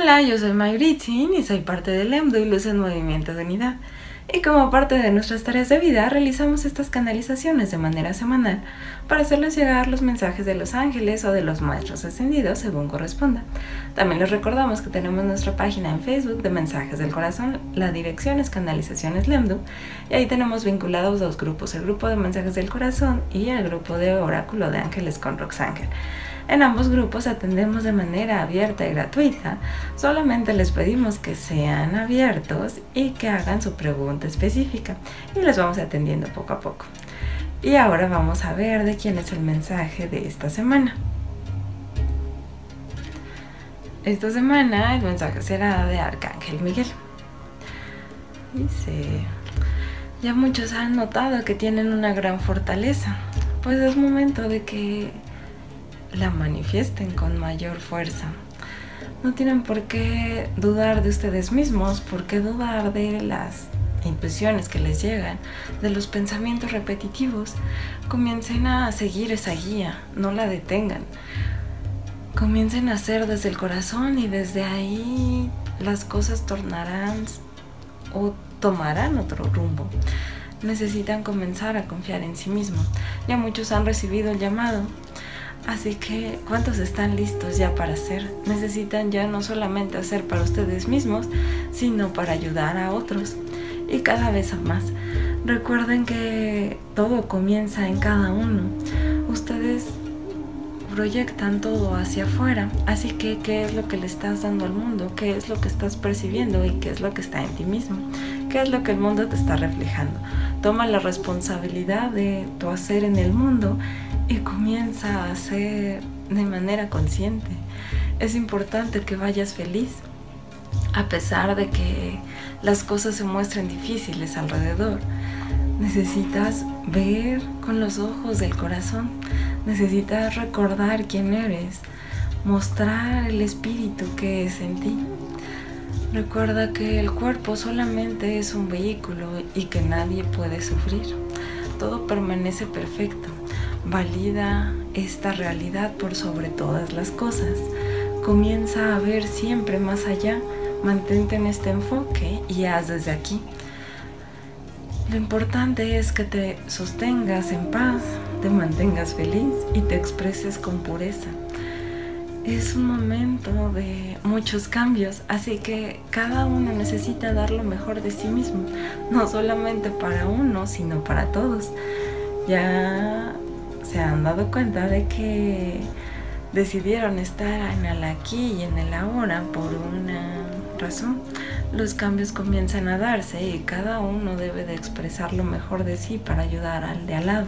Hola, yo soy Mayuritzin y soy parte del EMDU Luz en Movimiento de Unidad. Y como parte de nuestras tareas de vida, realizamos estas canalizaciones de manera semanal para hacerles llegar los mensajes de los ángeles o de los maestros ascendidos según corresponda. También les recordamos que tenemos nuestra página en Facebook de Mensajes del Corazón, la dirección es Canalizaciones Lemdu, y ahí tenemos vinculados dos grupos, el grupo de Mensajes del Corazón y el grupo de Oráculo de Ángeles con Roxángel. En ambos grupos atendemos de manera abierta y gratuita. Solamente les pedimos que sean abiertos y que hagan su pregunta específica y les vamos atendiendo poco a poco. Y ahora vamos a ver de quién es el mensaje de esta semana. Esta semana el mensaje será de Arcángel Miguel. Dice, ya muchos han notado que tienen una gran fortaleza, pues es momento de que la manifiesten con mayor fuerza. No tienen por qué dudar de ustedes mismos, por qué dudar de las intuiciones que les llegan, de los pensamientos repetitivos. Comiencen a seguir esa guía, no la detengan. Comiencen a hacer desde el corazón y desde ahí las cosas tornarán o tomarán otro rumbo. Necesitan comenzar a confiar en sí mismos. Ya muchos han recibido el llamado, Así que, ¿cuántos están listos ya para hacer? Necesitan ya no solamente hacer para ustedes mismos, sino para ayudar a otros. Y cada vez más. Recuerden que todo comienza en cada uno. Proyectan todo hacia afuera. Así que, ¿qué es lo que le estás dando al mundo? ¿Qué es lo que estás percibiendo? ¿Y qué es lo que está en ti mismo? ¿Qué es lo que el mundo te está reflejando? Toma la responsabilidad de tu hacer en el mundo y comienza a hacer de manera consciente. Es importante que vayas feliz, a pesar de que las cosas se muestren difíciles alrededor. Necesitas ver con los ojos del corazón, necesitas recordar quién eres, mostrar el espíritu que es en ti. Recuerda que el cuerpo solamente es un vehículo y que nadie puede sufrir. Todo permanece perfecto valida esta realidad por sobre todas las cosas. Comienza a ver siempre más allá, mantente en este enfoque y haz desde aquí. Lo importante es que te sostengas en paz, te mantengas feliz y te expreses con pureza. Es un momento de muchos cambios, así que cada uno necesita dar lo mejor de sí mismo, no solamente para uno, sino para todos. Ya se han dado cuenta de que decidieron estar en el aquí y en el ahora por una razón. Los cambios comienzan a darse y cada uno debe de expresar lo mejor de sí para ayudar al de al lado.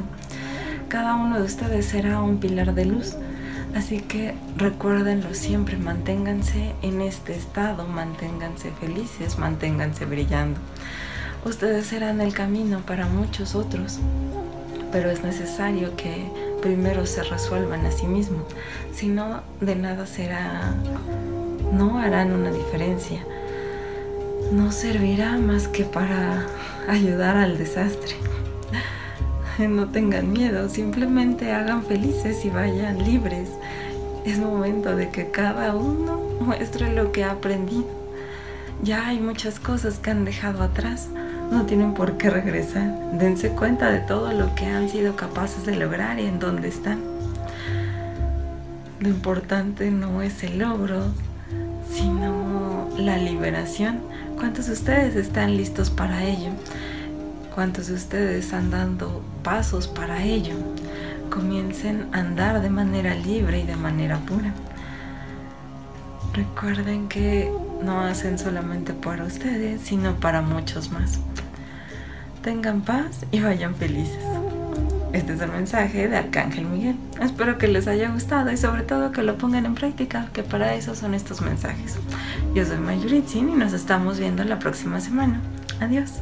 Cada uno de ustedes será un pilar de luz, así que recuérdenlo siempre, manténganse en este estado, manténganse felices, manténganse brillando. Ustedes serán el camino para muchos otros pero es necesario que primero se resuelvan a sí mismos, si no de nada será, no harán una diferencia, no servirá más que para ayudar al desastre. No tengan miedo, simplemente hagan felices y vayan libres. Es momento de que cada uno muestre lo que ha aprendido. Ya hay muchas cosas que han dejado atrás, no tienen por qué regresar. Dense cuenta de todo lo que han sido capaces de lograr y en dónde están. Lo importante no es el logro, sino la liberación. ¿Cuántos de ustedes están listos para ello? ¿Cuántos de ustedes están dando pasos para ello? Comiencen a andar de manera libre y de manera pura. Recuerden que no hacen solamente para ustedes, sino para muchos más tengan paz y vayan felices. Este es el mensaje de Arcángel Miguel. Espero que les haya gustado y sobre todo que lo pongan en práctica, que para eso son estos mensajes. Yo soy Mayuritzin y nos estamos viendo la próxima semana. Adiós.